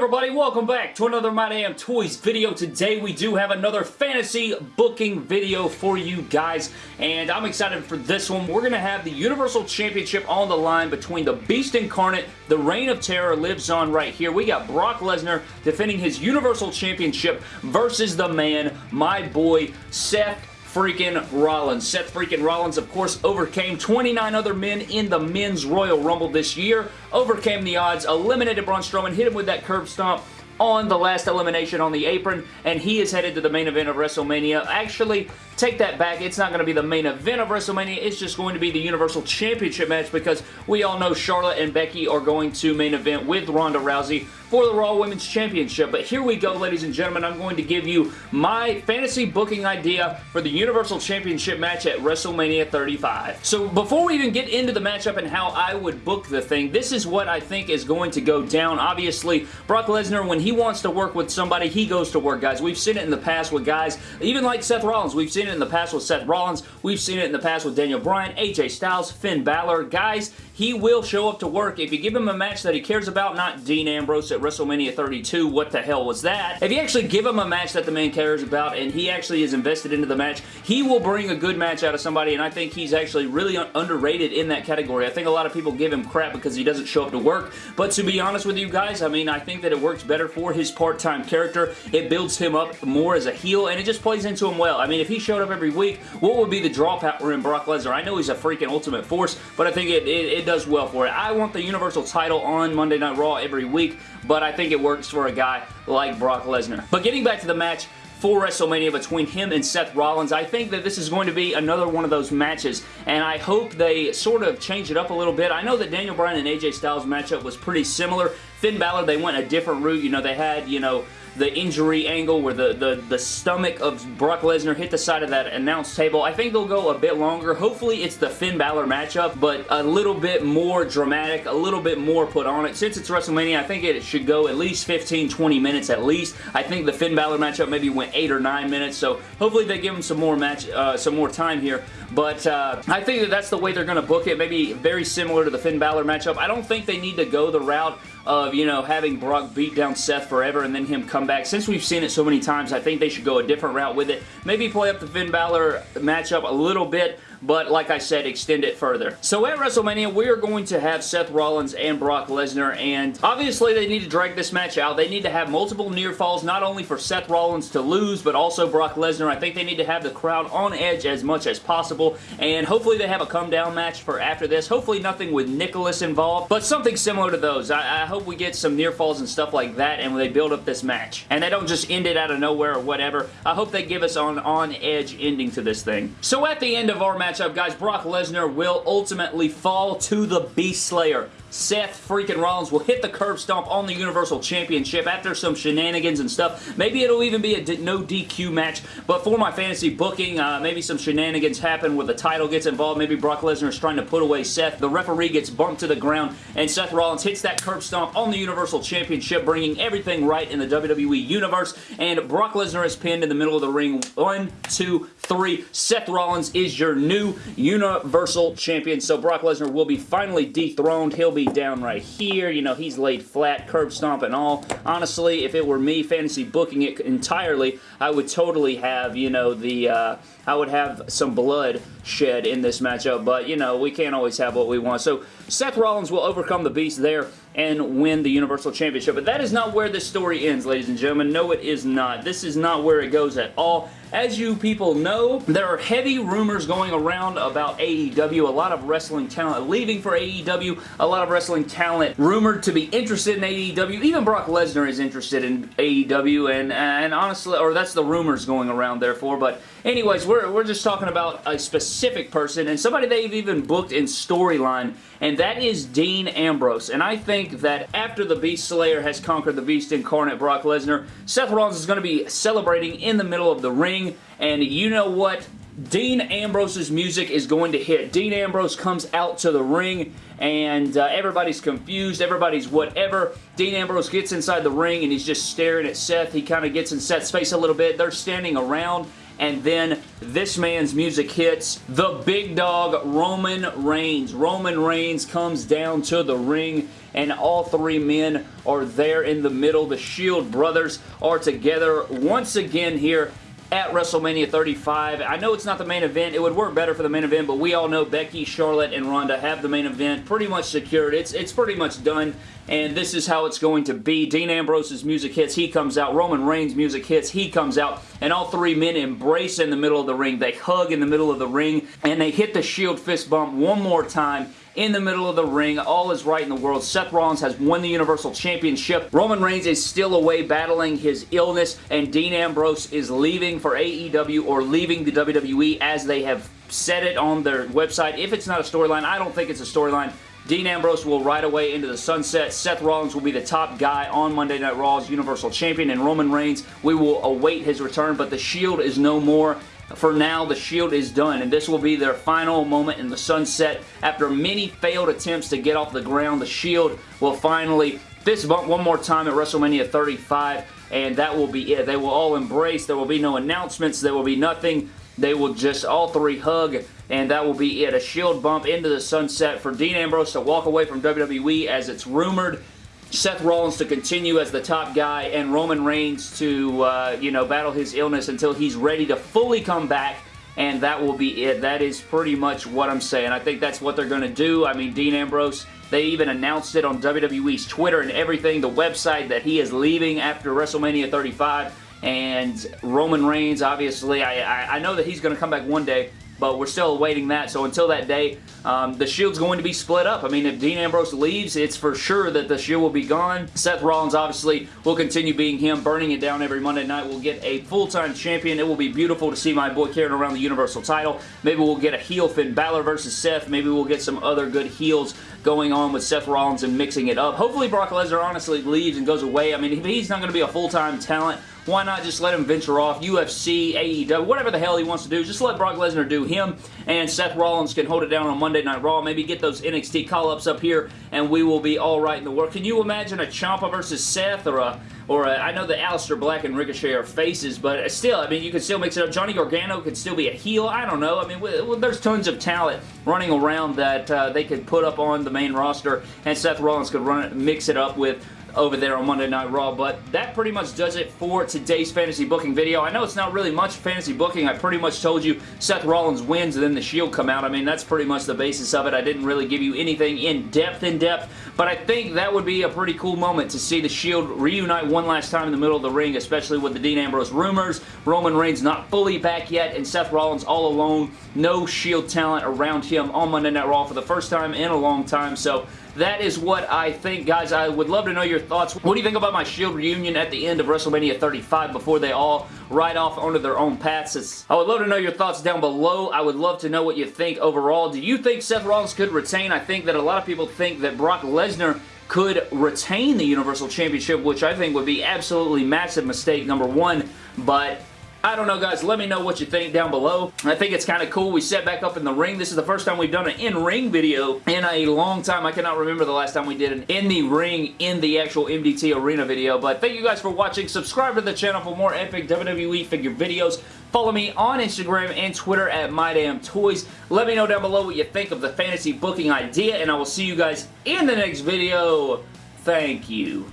everybody? Welcome back to another My Damn Toys video. Today we do have another fantasy booking video for you guys, and I'm excited for this one. We're going to have the Universal Championship on the line between the Beast Incarnate, the Reign of Terror lives on right here. We got Brock Lesnar defending his Universal Championship versus the man, my boy, Seth freaking Rollins. Seth freaking Rollins, of course, overcame 29 other men in the Men's Royal Rumble this year, overcame the odds, eliminated Braun Strowman, hit him with that curb stomp, on the last elimination on the apron, and he is headed to the main event of WrestleMania. Actually, take that back. It's not going to be the main event of WrestleMania. It's just going to be the Universal Championship match because we all know Charlotte and Becky are going to main event with Ronda Rousey for the Raw Women's Championship. But here we go, ladies and gentlemen. I'm going to give you my fantasy booking idea for the Universal Championship match at WrestleMania 35. So before we even get into the matchup and how I would book the thing, this is what I think is going to go down. Obviously, Brock Lesnar, when he wants to work with somebody, he goes to work, guys. We've seen it in the past with guys, even like Seth Rollins. We've seen it in the past with Seth Rollins. We've seen it in the past with Daniel Bryan, AJ Styles, Finn Balor. Guys, he will show up to work. If you give him a match that he cares about, not Dean Ambrose at WrestleMania 32, what the hell was that? If you actually give him a match that the man cares about and he actually is invested into the match, he will bring a good match out of somebody and I think he's actually really underrated in that category. I think a lot of people give him crap because he doesn't show up to work, but to be honest with you guys, I mean, I think that it works better for his part-time character. It builds him up more as a heel and it just plays into him well. I mean, if he showed up every week, what would be the draw power in Brock Lesnar? I know he's a freaking ultimate force, but I think it, it, it does well for it. I want the Universal title on Monday Night Raw every week, but I think it works for a guy like Brock Lesnar. But getting back to the match, for WrestleMania between him and Seth Rollins. I think that this is going to be another one of those matches, and I hope they sort of change it up a little bit. I know that Daniel Bryan and AJ Styles matchup was pretty similar. Finn Balor, they went a different route. You know, they had, you know, the injury angle where the, the, the stomach of Brock Lesnar hit the side of that announce table. I think they'll go a bit longer. Hopefully it's the Finn Balor matchup, but a little bit more dramatic, a little bit more put on it. Since it's WrestleMania, I think it should go at least 15-20 minutes at least. I think the Finn Balor matchup maybe went 8 or 9 minutes, so hopefully they give him some more match, uh, some more time here. But uh, I think that that's the way they're going to book it. Maybe very similar to the Finn Balor matchup. I don't think they need to go the route of, you know, having Brock beat down Seth forever and then him come back. Since we've seen it so many times, I think they should go a different route with it. Maybe play up the Finn Balor matchup a little bit, but like I said, extend it further. So at WrestleMania, we are going to have Seth Rollins and Brock Lesnar, and obviously they need to drag this match out. They need to have multiple near falls, not only for Seth Rollins to lose, but also Brock Lesnar. I think they need to have the crowd on edge as much as possible, and hopefully they have a come down match for after this. Hopefully nothing with Nicholas involved, but something similar to those. I, I hope we get some near falls and stuff like that, and they build up this match. And they don't just end it out of nowhere or whatever. I hope they give us an on-edge ending to this thing. So at the end of our match, matchup, guys, Brock Lesnar will ultimately fall to the Beast Slayer. Seth freaking Rollins will hit the curb stomp on the Universal Championship after some shenanigans and stuff. Maybe it'll even be a no DQ match, but for my fantasy booking, uh, maybe some shenanigans happen where the title gets involved. Maybe Brock Lesnar is trying to put away Seth. The referee gets bumped to the ground, and Seth Rollins hits that curb stomp on the Universal Championship, bringing everything right in the WWE Universe, and Brock Lesnar is pinned in the middle of the ring. One, two, three. Seth Rollins is your new Universal Champion, so Brock Lesnar will be finally dethroned. He'll be be down right here. You know, he's laid flat, curb stomp and all. Honestly, if it were me fantasy booking it entirely, I would totally have, you know, the, uh, I would have some blood shed in this matchup, but, you know, we can't always have what we want. So, Seth Rollins will overcome the Beast there and win the Universal Championship. But that is not where this story ends, ladies and gentlemen. No, it is not. This is not where it goes at all. As you people know, there are heavy rumors going around about AEW. A lot of wrestling talent leaving for AEW. A lot of wrestling talent rumored to be interested in AEW. Even Brock Lesnar is interested in AEW, and, and honestly, or that's the rumors going around, therefore. But anyways, we're, we're just talking about a specific person, and somebody they've even booked in storyline, and that is Dean Ambrose. And I think that after the Beast Slayer has conquered the Beast Incarnate Brock Lesnar, Seth Rollins is going to be celebrating in the middle of the ring ring, and you know what? Dean Ambrose's music is going to hit. Dean Ambrose comes out to the ring and uh, everybody's confused, everybody's whatever. Dean Ambrose gets inside the ring and he's just staring at Seth. He kind of gets in Seth's face a little bit. They're standing around and then this man's music hits. The big dog, Roman Reigns. Roman Reigns comes down to the ring and all three men are there in the middle. The Shield brothers are together once again here at WrestleMania 35. I know it's not the main event. It would work better for the main event, but we all know Becky, Charlotte, and Ronda have the main event pretty much secured. It's, it's pretty much done, and this is how it's going to be. Dean Ambrose's music hits, he comes out. Roman Reigns' music hits, he comes out, and all three men embrace in the middle of the ring. They hug in the middle of the ring, and they hit the Shield fist bump one more time, in the middle of the ring. All is right in the world. Seth Rollins has won the Universal Championship. Roman Reigns is still away battling his illness, and Dean Ambrose is leaving for AEW or leaving the WWE as they have said it on their website. If it's not a storyline, I don't think it's a storyline. Dean Ambrose will ride away into the sunset. Seth Rollins will be the top guy on Monday Night Raw's Universal Champion, and Roman Reigns, we will await his return, but the Shield is no more. For now, the Shield is done, and this will be their final moment in the sunset. After many failed attempts to get off the ground, the Shield will finally fist bump one more time at WrestleMania 35, and that will be it. They will all embrace. There will be no announcements. There will be nothing. They will just all three hug, and that will be it. A Shield bump into the sunset for Dean Ambrose to walk away from WWE as it's rumored Seth Rollins to continue as the top guy and Roman Reigns to, uh, you know, battle his illness until he's ready to fully come back and that will be it. That is pretty much what I'm saying. I think that's what they're going to do. I mean, Dean Ambrose, they even announced it on WWE's Twitter and everything, the website, that he is leaving after WrestleMania 35 and Roman Reigns, obviously, I, I, I know that he's going to come back one day, but we're still awaiting that. So until that day, um, the Shield's going to be split up. I mean, if Dean Ambrose leaves, it's for sure that the Shield will be gone. Seth Rollins, obviously, will continue being him, burning it down every Monday night. We'll get a full-time champion. It will be beautiful to see my boy carrying around the Universal title. Maybe we'll get a heel Finn Balor versus Seth. Maybe we'll get some other good heels going on with Seth Rollins and mixing it up. Hopefully Brock Lesnar honestly leaves and goes away. I mean, he's not going to be a full-time talent, why not just let him venture off UFC, AEW, whatever the hell he wants to do. Just let Brock Lesnar do him, and Seth Rollins can hold it down on Monday Night Raw. Maybe get those NXT call-ups up here, and we will be all right in the world. Can you imagine a Ciampa versus Seth, or a or know that Aleister Black and Ricochet are faces, but still, I mean, you could still mix it up. Johnny Gargano could still be a heel. I don't know. I mean, there's tons of talent running around that uh, they could put up on the main roster, and Seth Rollins could run it, mix it up with over there on Monday Night Raw. But that pretty much does it for today's fantasy booking video. I know it's not really much fantasy booking. I pretty much told you Seth Rollins wins and then the Shield come out. I mean, that's pretty much the basis of it. I didn't really give you anything in depth in depth, but I think that would be a pretty cool moment to see the Shield reunite one last time in the middle of the ring, especially with the Dean Ambrose rumors. Roman Reigns not fully back yet, and Seth Rollins all alone. No Shield talent around him on Monday Night Raw for the first time in a long time, so that is what I think, guys. I would love to know your thoughts. What do you think about my Shield reunion at the end of WrestleMania 35 before they all ride off onto their own paths? It's, I would love to know your thoughts down below. I would love to know what you think overall. Do you think Seth Rollins could retain? I think that a lot of people think that Brock Lesnar could retain the Universal Championship, which I think would be absolutely massive mistake, number one. But I don't know, guys. Let me know what you think down below. I think it's kind of cool. We set back up in the ring. This is the first time we've done an in-ring video in a long time. I cannot remember the last time we did an in the ring in the actual MDT Arena video. But thank you guys for watching. Subscribe to the channel for more epic WWE figure videos. Follow me on Instagram and Twitter at MyDamnToys. Let me know down below what you think of the fantasy booking idea, and I will see you guys in the next video. Thank you.